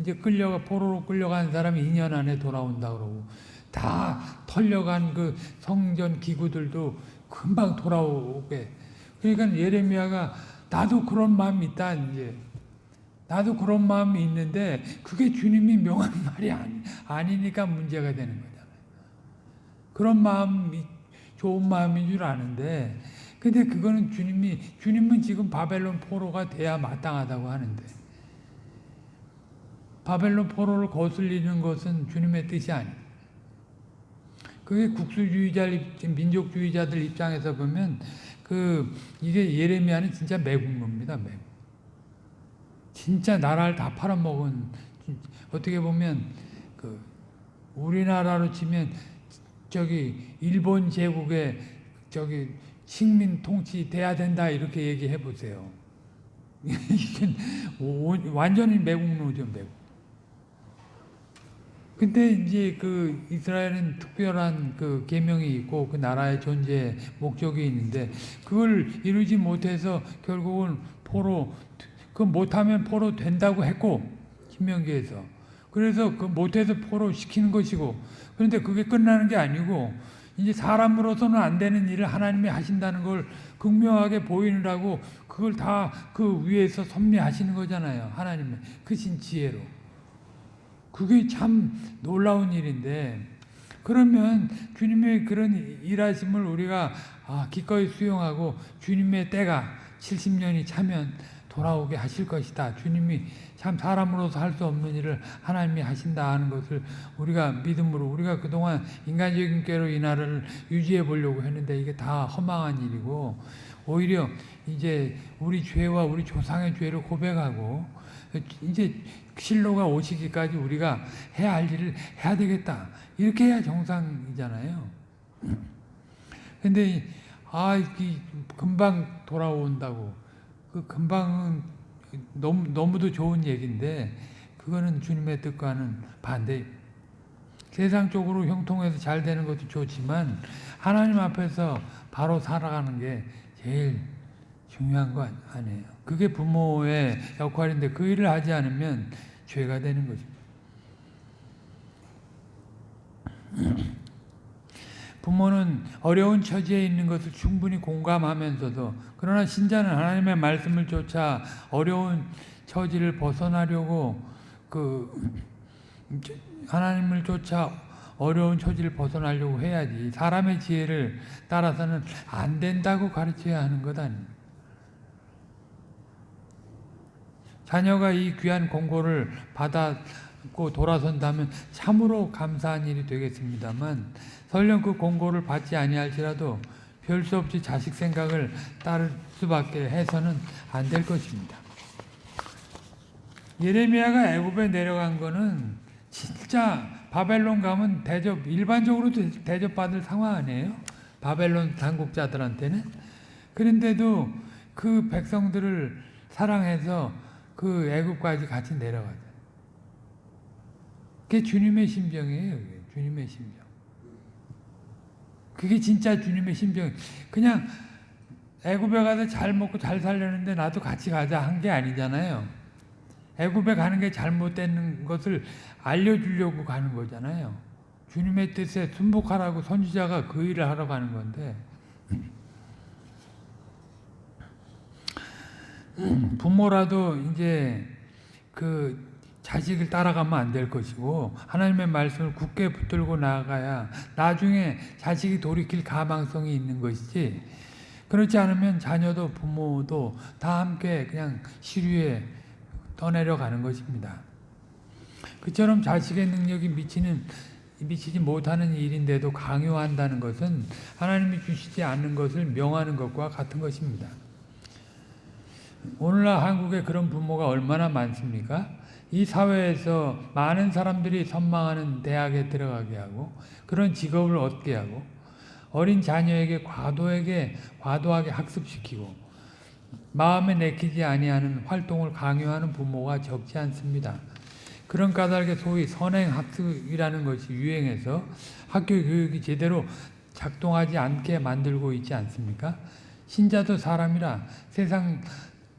이제 끌려가 포로로 끌려간 사람이 2년 안에 돌아온다 그러고 다 털려간 그 성전 기구들도 금방 돌아오게. 그러니까 예레미야가 나도 그런 마음이 있다 이제. 나도 그런 마음이 있는데 그게 주님이 명한 말이 아니, 아니니까 문제가 되는 거잖아요. 그런 마음이 좋은 마음인 줄 아는데 근데 그거는 주님이 주님은 지금 바벨론 포로가 돼야 마땅하다고 하는데 바벨론 포로를 거슬리는 것은 주님의 뜻이 아니에요. 그게 국수주의자 민족주의자들 입장에서 보면 그 이게 예레미야는 진짜 매국노입니다. 매국. 진짜 나라를 다 팔아먹은 어떻게 보면 그 우리나라로 치면 저기 일본 제국의 저기 식민 통치 돼야 된다 이렇게 얘기해 보세요. 완전히 매국노죠 매국. 근데 이제 그 이스라엘은 특별한 그 계명이 있고 그 나라의 존재 목적이 있는데 그걸 이루지 못해서 결국은 포로 그 못하면 포로 된다고 했고 신명기에서 그래서 그 못해서 포로 시키는 것이고 그런데 그게 끝나는 게 아니고 이제 사람으로서는 안 되는 일을 하나님이 하신다는 걸 극명하게 보이느라고 그걸 다 그 위에서 섭리하시는 거잖아요 하나님의 크신 지혜로. 그게 참 놀라운 일인데 그러면 주님의 그런 일하심을 우리가 아, 기꺼이 수용하고 주님의 때가 70년이 차면 돌아오게 하실 것이다. 주님이 참 사람으로서 할 수 없는 일을 하나님이 하신다 하는 것을 우리가 믿음으로 우리가 그동안 인간적인 꾀로 이 나라를 유지해 보려고 했는데 이게 다 허망한 일이고 오히려 이제 우리 죄와 우리 조상의 죄를 고백하고 이제 실로가 오시기까지 우리가 해야 할 일을 해야 되겠다. 이렇게 해야 정상이잖아요. 근데 아, 금방 돌아온다고. 그 금방은 너무 너무도 좋은 얘기인데 그거는 주님의 뜻과는 반대. 세상적으로 형통해서 잘 되는 것도 좋지만 하나님 앞에서 바로 살아가는 게 제일 중요한 거 아니에요. 그게 부모의 역할인데 그 일을 하지 않으면 죄가 되는 거죠. 부모는 어려운 처지에 있는 것을 충분히 공감하면서도 그러나 신자는 하나님의 말씀을 쫓아 어려운 처지를 벗어나려고 그 하나님을 쫓아 어려운 처지를 벗어나려고 해야지 사람의 지혜를 따라서는 안 된다고 가르쳐야 하는 것 아닙니까? 자녀가 이 귀한 공고를 받았고 돌아선다면 참으로 감사한 일이 되겠습니다만 설령 그 공고를 받지 아니할지라도 별 수 없이 자식 생각을 따를 수밖에 해서는 안 될 것입니다. 예레미야가 애굽에 내려간 거는 진짜 바벨론 가면 대접 일반적으로 대접받을 상황 아니에요? 바벨론 당국자들한테는 그런데도 그 백성들을 사랑해서 그 애굽까지 같이 내려가죠. 그게 주님의 심정이에요. 주님의 심정. 그게 진짜 주님의 심정. 그냥 애굽에 가서 잘 먹고 잘 살려는데 나도 같이 가자 한 게 아니잖아요. 애굽에 가는 게 잘못된 것을 알려주려고 가는 거잖아요. 주님의 뜻에 순복하라고 선지자가 그 일을 하러 가는 건데 부모라도 이제 그 자식을 따라가면 안 될 것이고 하나님의 말씀을 굳게 붙들고 나가야 나중에 자식이 돌이킬 가망성이 있는 것이지 그렇지 않으면 자녀도 부모도 다 함께 그냥 시류에 떠내려 가는 것입니다. 그처럼 자식의 능력이 미치는 미치지 못하는 일인데도 강요한다는 것은 하나님이 주시지 않는 것을 명하는 것과 같은 것입니다. 오늘날 한국에 그런 부모가 얼마나 많습니까? 이 사회에서 많은 사람들이 선망하는 대학에 들어가게 하고 그런 직업을 얻게 하고 어린 자녀에게 과도하게 과도하게 학습시키고 마음에 내키지 아니하는 활동을 강요하는 부모가 적지 않습니다. 그런 까닭에 소위 선행학습이라는 것이 유행해서 학교 교육이 제대로 작동하지 않게 만들고 있지 않습니까? 신자도 사람이라 세상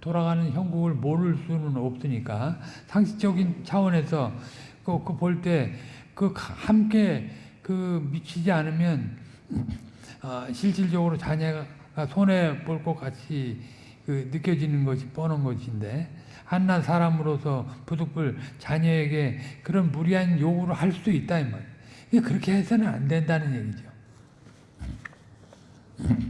돌아가는 형국을 모를 수는 없으니까 상식적인 차원에서 그볼때그 그 함께 그 미치지 않으면 어, 실질적으로 자녀가 손해 볼 것 같이 그 느껴지는 것이 뻔한 것인데 한낱 사람으로서 부득불 자녀에게 그런 무리한 요구를 할 수 있다 이 말이에요. 그렇게 해서는 안 된다는 얘기죠.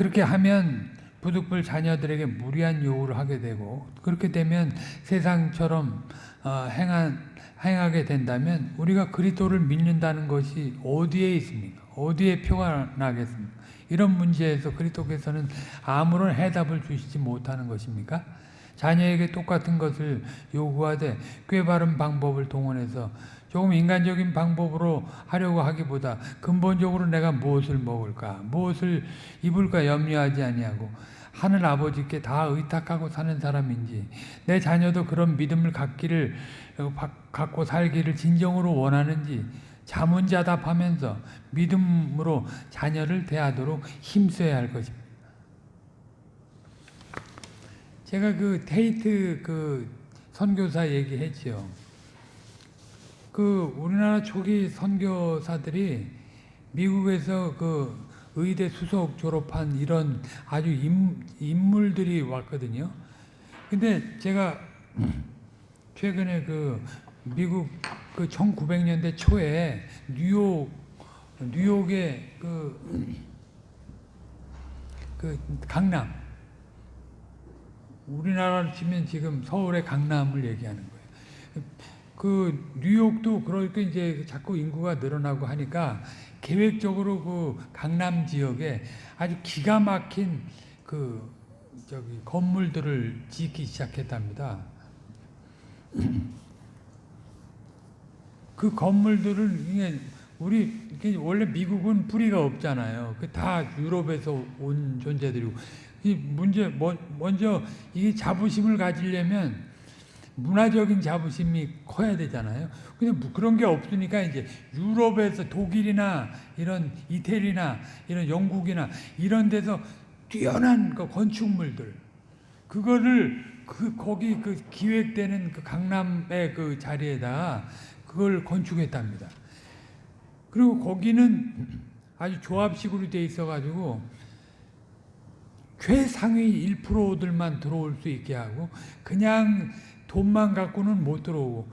그렇게 하면 부득불 자녀들에게 무리한 요구를 하게 되고 그렇게 되면 세상처럼 어, 행한, 행하게 된다면 우리가 그리스도를 믿는다는 것이 어디에 있습니까? 어디에 표가 나겠습니까? 이런 문제에서 그리스도께서는 아무런 해답을 주시지 못하는 것입니까? 자녀에게 똑같은 것을 요구하되 꽤 바른 방법을 동원해서 조금 인간적인 방법으로 하려고 하기보다 근본적으로 내가 무엇을 먹을까, 무엇을 입을까 염려하지 아니하고 하늘 아버지께 다 의탁하고 사는 사람인지 내 자녀도 그런 믿음을 갖기를 갖고 살기를 진정으로 원하는지 자문자답하면서 믿음으로 자녀를 대하도록 힘써야 할 것입니다. 제가 그 테이트 그 선교사 얘기했죠. 그 우리나라 초기 선교사들이 미국에서 그 의대 수석 졸업한 이런 아주 인, 인물들이 왔거든요. 근데 제가 최근에 그 미국 그 1900년대 초에 뉴욕 뉴욕의 그, 그 강남 우리나라로 치면 지금 서울의 강남을 얘기하는 거예요. 그 뉴욕도 그렇게 이제 자꾸 인구가 늘어나고 하니까 계획적으로 그 강남 지역에 아주 기가 막힌 그 저기 건물들을 짓기 시작했답니다. 그 건물들을 이게 우리 이게 원래 미국은 뿌리가 없잖아요. 그 다 유럽에서 온 존재들이고 이 문제 먼저 이 자부심을 가지려면 문화적인 자부심이 커야 되잖아요. 근데 뭐 그런 게 없으니까 이제 유럽에서 독일이나 이런 이태리나 이런 영국이나 이런 데서 뛰어난 그 건축물들 그거를 그 거기 그 기획되는 그 강남의 그 자리에다 그걸 건축했답니다. 그리고 거기는 아주 조합식으로 돼 있어가지고 최상위 1%들만 들어올 수 있게 하고 그냥 돈만 갖고는 못 들어오고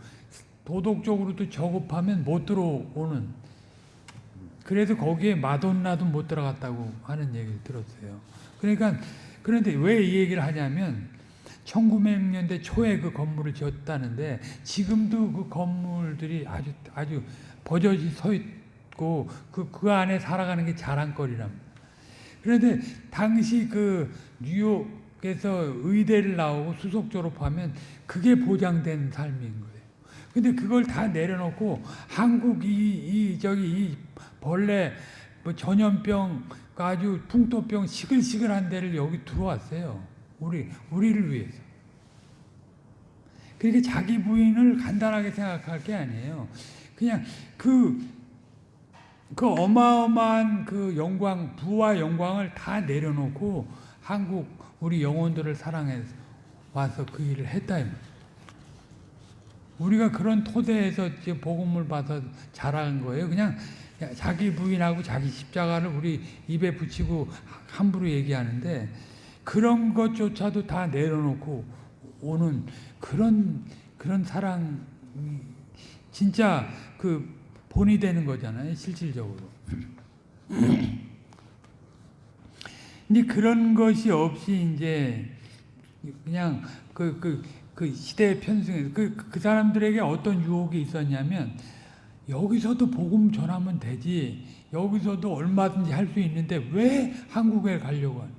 도덕적으로도 저급하면 못 들어오는 그래서 거기에 마돈나도 못 들어갔다고 하는 얘기를 들었어요. 그러니까 그런데 왜 이 얘기를 하냐면 1900년대 초에 그 건물을 지었다는데 지금도 그 건물들이 아주 아주 버젓이 서 있고 그, 그 안에 살아가는 게 자랑거리랍니다. 그런데 당시 그 뉴욕 에서 의대를 나오고 수석 졸업하면 그게 보장된 삶인 거예요. 근데 그걸 다 내려놓고 한국 이, 이 저기 이 벌레 뭐 전염병 아주 풍토병 시글시글한 데를 여기 들어왔어요. 우리 우리를 위해서. 그러니까 자기 부인을 간단하게 생각할 게 아니에요. 그냥 그, 그 어마어마한 그 영광, 부와 영광을 다 내려놓고 한국 우리 영혼들을 사랑해서 와서 그 일을 했다. 우리가 그런 토대에서 복음을 받아 자란 거예요. 그냥 자기 부인하고 자기 십자가를 우리 입에 붙이고 함부로 얘기하는데 그런 것조차도 다 내려놓고 오는 그런 그런 사랑 진짜 그 본이 되는 거잖아요. 실질적으로. 근데 그런 것이 없이 이제 그냥 그, 그, 그 시대의 편승에 그, 그 사람들에게 어떤 유혹이 있었냐면 여기서도 복음 전하면 되지 여기서도 얼마든지 할 수 있는데 왜 한국에 가려고 하는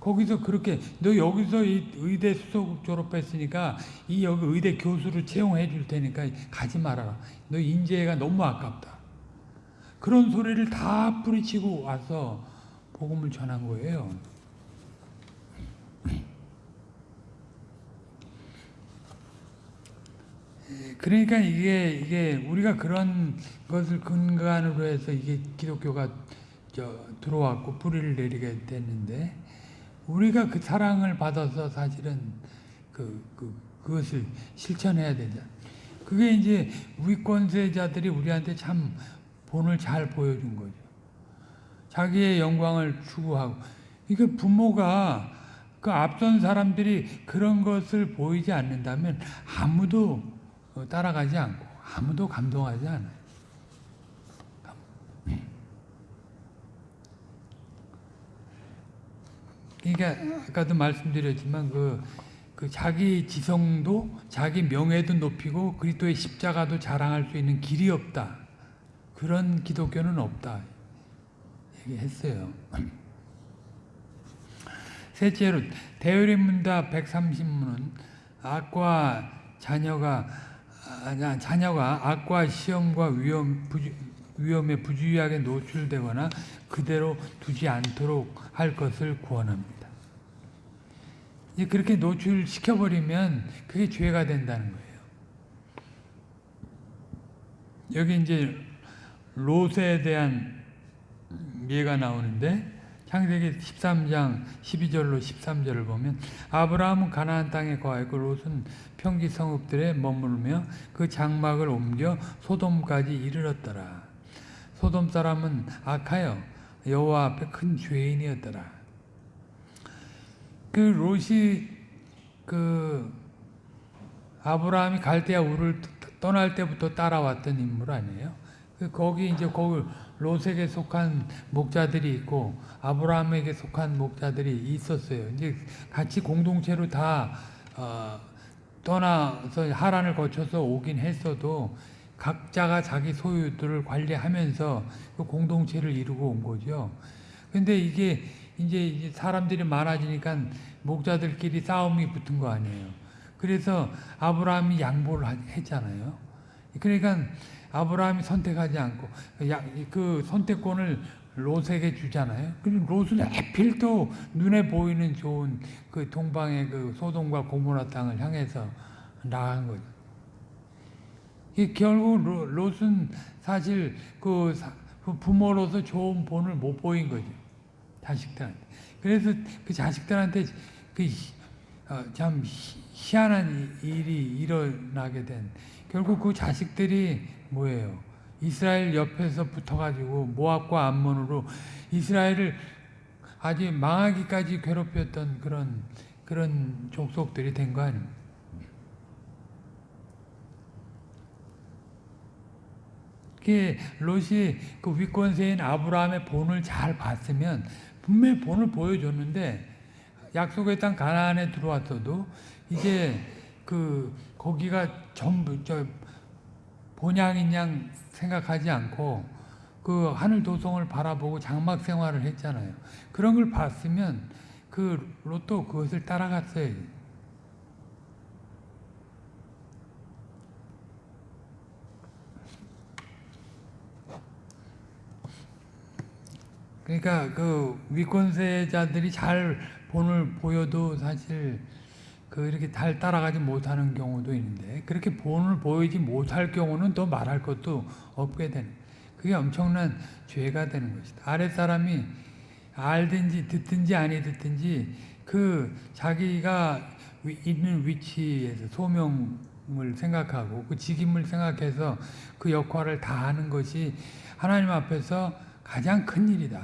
거기서 그렇게 너 여기서 이 의대 수석 졸업했으니까 이 여기 의대 교수를 채용해 줄 테니까 가지 말아라. 너 인재가 너무 아깝다. 그런 소리를 다 뿌리치고 와서 복음을 전한 거예요. 그러니까 이게 이게 우리가 그런 것을 근간으로 해서 이게 기독교가 들어왔고 뿌리를 내리게 됐는데 우리가 그 사랑을 받아서 사실은 그, 그 그것을 실천해야 되죠. 그게 이제 위권세자들이 우리한테 참 본을 잘 보여준 거죠. 자기의 영광을 추구하고. 이게 부모가 그 앞선 사람들이 그런 것을 보이지 않는다면 아무도 어, 따라가지 않고 아무도 감동하지 않아요. 그러니까 아까도 말씀드렸지만 그, 그 자기 지성도 자기 명예도 높이고 그리스도의 십자가도 자랑할 수 있는 길이 없다. 그런 기독교는 없다. 얘기했어요. 셋째로 대열의 문답 130문은 악과 자녀가 아, 자녀가 악과 시험과 위험 부주, 위험에 부주의하게 노출되거나 그대로 두지 않도록 할 것을 구원합니다. 이제 그렇게 노출시켜 버리면 그게 죄가 된다는 거예요. 여기 이제 롯에 대한 예가 나오는데 창세기 13장 12절로 13절을 보면 아브라함은 가나안 땅에 거하였고 롯은 평지 성읍들에 머무르며 그 장막을 옮겨 소돔까지 이르렀더라. 소돔 사람은 악하여 여호와 앞에 큰 죄인이었더라. 그 롯이 그 아브라함이 갈대아 우를 떠날 때부터 따라왔던 인물 아니에요? 그 거기 이제 거기 롯에게 속한 목자들이 있고 아브라함에게 속한 목자들이 있었어요. 이제 같이 공동체로 다 어, 떠나서 하란을 거쳐서 오긴 했어도 각자가 자기 소유들을 관리하면서 그 공동체를 이루고 온 거죠. 근데 이게 이제 사람들이 많아지니까 목자들끼리 싸움이 붙은 거 아니에요. 그래서 아브라함이 양보를 했잖아요. 그러니까 아브라함이 선택하지 않고 그 선택권을 롯에게 주잖아요. 그럼 롯은 하필 또 눈에 보이는 좋은 그 동방의 그 소돔과 고모라 땅을 향해서 나간 거죠. 결국 롯은 사실 그 부모로서 좋은 본을 못 보인 거죠. 자식들한테. 그래서 그 자식들한테 그참 어, 희한한 일이 일어나게 된 결국 그 자식들이 뭐예요? 이스라엘 옆에서 붙어가지고 모압과 암몬으로 이스라엘을 아주 망하기까지 괴롭혔던 그런 그런 족속들이 된 거 아닙니까? 그 롯이 그 위권세인 아브라함의 본을 잘 봤으면 분명히 본을 보여줬는데 약속의 땅 가나안에 들어왔어도 이제 그 거기가 전부 저 본향인 양 생각하지 않고 그 하늘 도성을 바라보고 장막 생활을 했잖아요. 그런 걸 봤으면 그 로또 그것을 따라갔어요. 그러니까 그 위권세자들이 잘 본을 보여도 사실 그 이렇게 잘 따라가지 못하는 경우도 있는데 그렇게 본을 보이지 못할 경우는 또 말할 것도 없게 되는 그게 엄청난 죄가 되는 것이다. 아랫사람이 알든지 듣든지 아니 듣든지 그 자기가 있는 위치에서 소명을 생각하고 그 직임을 생각해서 그 역할을 다 하는 것이 하나님 앞에서 가장 큰 일이다.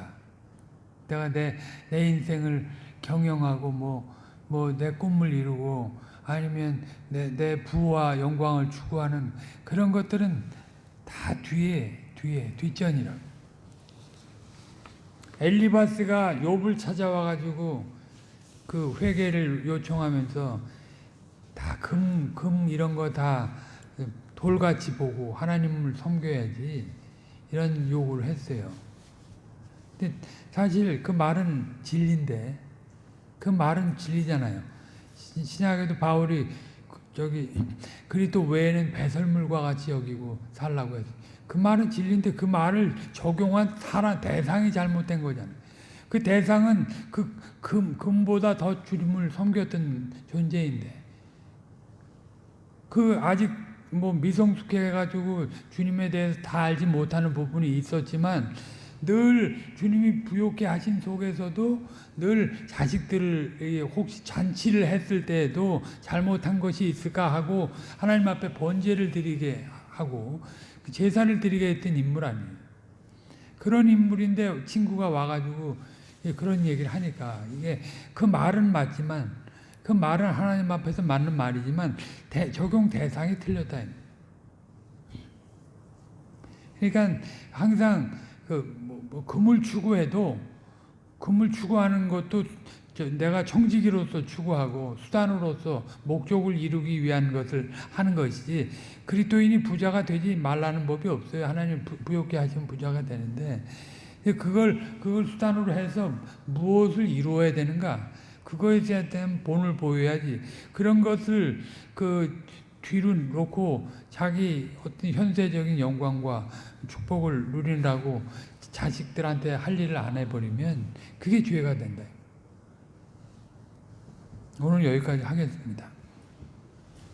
내가 내, 내 인생을 경영하고 뭐, 뭐, 내 꿈을 이루고 아니면 내, 내 부와 영광을 추구하는 그런 것들은 다 뒤에, 뒤에, 뒷전이라. 엘리바스가 욥을 찾아와 가지고 그 회개를 요청하면서 다 금, 금 이런 거 다 돌같이 보고 하나님을 섬겨야지 이런 요구를 했어요. 근데 사실 그 말은 진리인데 그 말은 진리잖아요. 신약에도 바울이 저기 그리스도 외에는 배설물과 같이 여기고 살라고 해서 그 말은 진리인데 그 말을 적용한 사람 대상이 잘못된 거잖아요. 그 대상은 그 금, 금보다 더 주님을 섬겼던 존재인데 그 아직 뭐 미성숙해가지고 주님에 대해서 다 알지 못하는 부분이 있었지만 늘 주님이 부욕케 하신 속에서도 늘 자식들을 혹시 잔치를 했을 때에도 잘못한 것이 있을까 하고 하나님 앞에 번제를 드리게 하고 그 제사를 드리게 했던 인물 아니에요. 그런 인물인데 친구가 와가지고 그런 얘기를 하니까 이게 그 말은 맞지만 그 말은 하나님 앞에서 맞는 말이지만 대, 적용 대상이 틀렸다. 그러니까 항상 그 뭐, 뭐 금을 추구해도 금을 추구하는 것도 내가 청지기로서 추구하고 수단으로서 목적을 이루기 위한 것을 하는 것이지 그리스도인이 부자가 되지 말라는 법이 없어요. 하나님 부욕케 하시면 부자가 되는데 그걸 그걸 수단으로 해서 무엇을 이루어야 되는가? 그거에 대한 본을 보여야지. 그런 것을 그 뒤로 놓고 자기 어떤 현세적인 영광과 축복을 누리라고 자식들한테 할 일을 안 해버리면 그게 죄가 된다. 오늘 여기까지 하겠습니다.